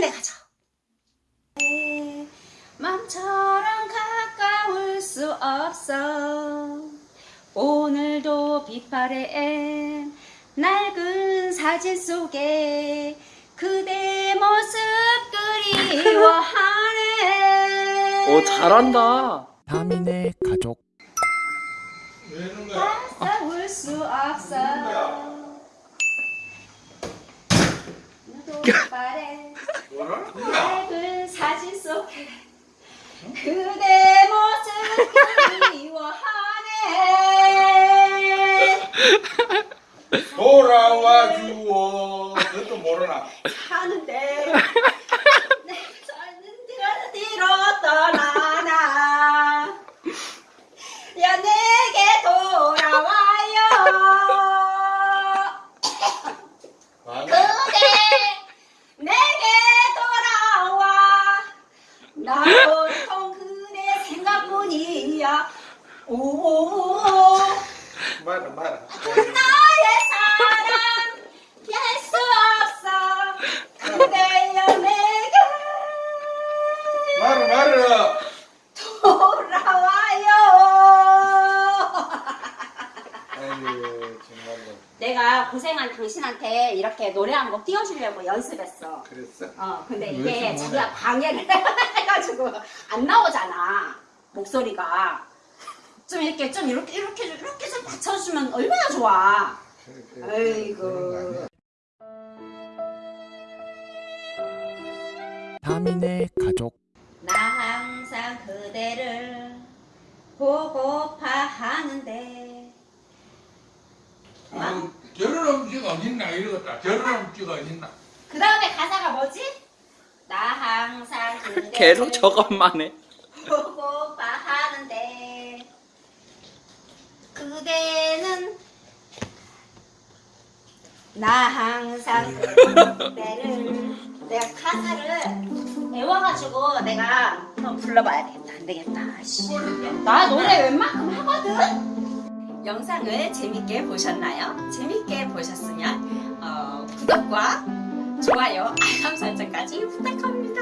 라인에 가죠. 맘처럼 가까울 수 없어 오늘도 빛바래 낡은 사진 속에 그대 모습 그리워하네 오 잘한다. 다민의 가족? 싸울 수 없어 오늘도 빛바래 거야? 낡은 사진 속에 그대 모습 그리워하네 돌아와 주오. 그것도 모르나? 하는데 내 삶은 뒤로 뒤로 떠나나 야 내게 돌아와요 아니, 그대 내게 돌아와 나 온통 그대 생각뿐이야 오오오 말아 말아. 나의 사랑 피할 수 없어 그대여 내게 말아 말아. 돌아와요 아이고 정말로. 내가 고생한 당신한테 이렇게 노래 한 곡 띄워주려고 연습했어 그랬어? 어 근데 왜 이게 자기가? 방해를 해가지고 안 나오잖아 목소리가 좀 이렇게 좀 이렇게 이렇게 이렇게 좀 받쳐주면 얼마나 좋아 아이고. 다민의 가족 나 항상 그대를 보고파 하는데 아, 저런 음식 어딨나 이러겠다. 저런 음식 어딨나? 그 다음에 가사가 뭐지? 나 항상 계속 저것만 해. 보고파 하는데 그대는 나 항상 그대를 내가 가사를 외워가지고 내가 한번 불러봐야 되겠다 안 되겠다 아씨. 나 노래 웬만큼 하거든 영상을 재밌게 보셨나요? 재밌게 보셨으면 어, 구독과 좋아요 알람 설정까지 부탁합니다